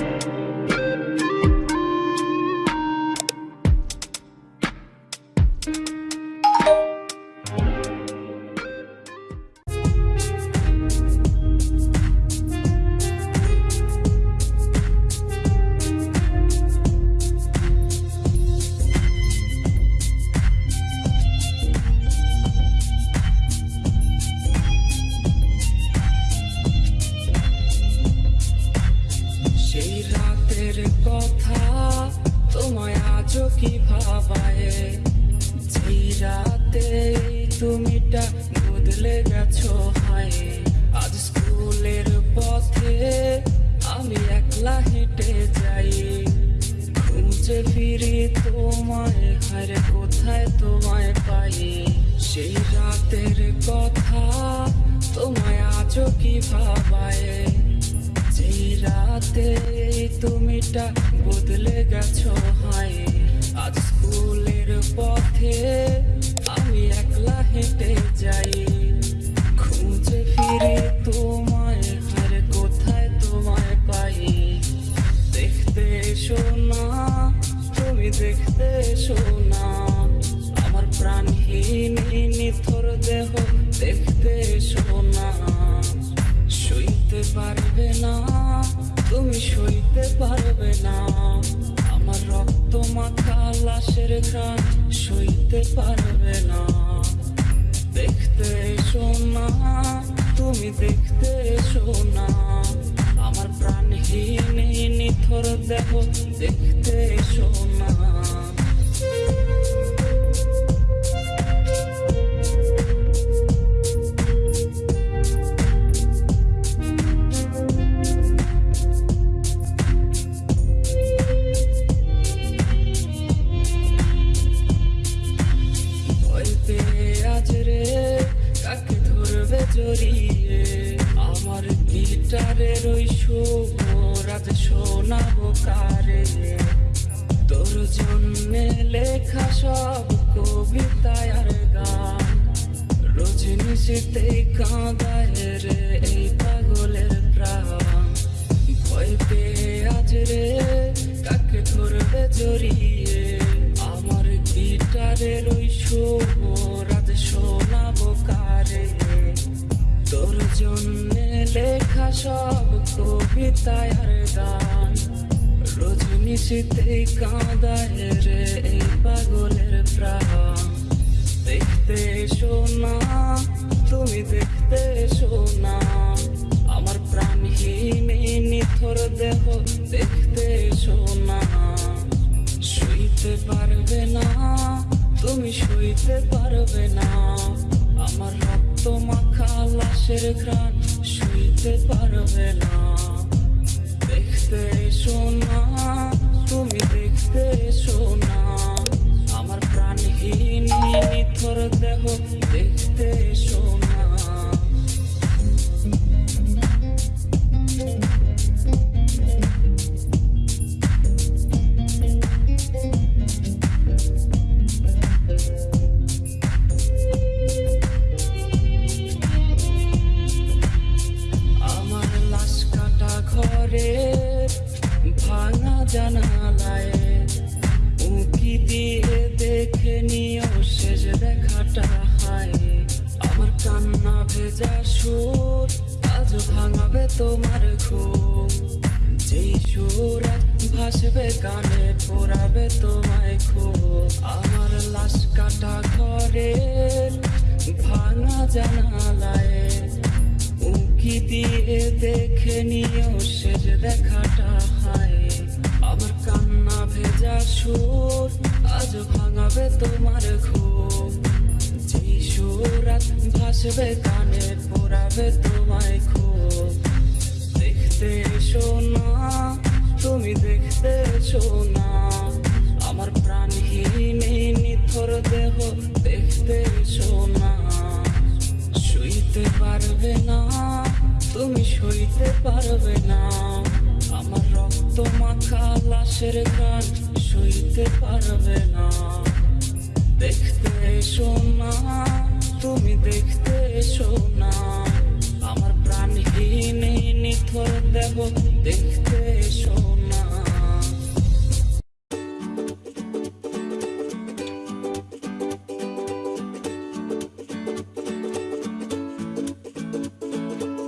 সেই তুমিটা বদলে গেছো, হায়। আজ স্কুলের পথে আমি একলা হেঁটে যাই। খুঁজে ফিরি তোমায় হারে কোথায় তোমায় পাই? সেই রাতের কথা তোমায় আজও কি ভাবায়? যেই রাতে তুমিটা বদলে গেছো, হায়। আজ স্কুলের পথে একলা হেঁটে যাই। খুঁজে ফিরে তোমায় কোথায় তোমায় পাই? দেখতে এসো না, তুমি দেখতে এসো না। আমার প্রাণহীন দেহ দেখতে এসো না। সইতে পারবে না, তুমি সইতে পারবে না। আমার রক্ত মাখা লাশের ঘ্রাণ সইতে পারবে না। দেখতে এসো না, তুমি দেখতে এসো না। আমার প্রাণহীন নিথর দেহ দেখতে এসো জড়িয়ে আমার গিটারের ওই সুর আজ শোনাবো কারে? তোর জন্যে লেখা সব কবিতায় আর গান। রজনীশীতেই কাঁদায় রে এই পাগলের প্রাণ। ভয় পেয়ে আজ রে কাকে ধরবে জড়িয়ে? কবিতায় আর গান রজনীশীতেই কাঁদায় রে এই পাগলের প্রাণ। দেখতে এসো না, তুমি দেখতে এসো না। আমার প্রাণহীন নিথর দেহ দেখতে এসো না। সইতে পারবে না, তুমি সইতে পারবে না। আমার রক্ত মাখা লাশের ঘ্রাণ সইতে পারবে না। দেখতে এসো না তুমি দেখতে এসো না। আমার প্রাণহীন নিথর দেহ দেখতে এসো সুর আজ ভাঙাবে তোমার ঘুম। যেই সুর ভাসবে কানে পোড়াবে তোমায় খুব আমার লাশ কাটা ঘরে, ভাঙা জানালায়। উঁকি দিয়ে দেখে নিও শেষ দেখাটা হায়। আমার কান্না ভেজা সুর, আজ ভাঙাবে তোমার ঘুম। যেই সুর ভাসবে কানে, পোড়াবে তোমায় খুব দেখতে এসো না, তুমি দেখতে এসো না। আমার প্রাণহীন নিথর দেহ দেখতে এসো না। সইতে পারবে না, তুমি সইতে পারবে না। আমার রক্ত মাখা লাশের গান সইতে পারবে না। তুমি দেখতে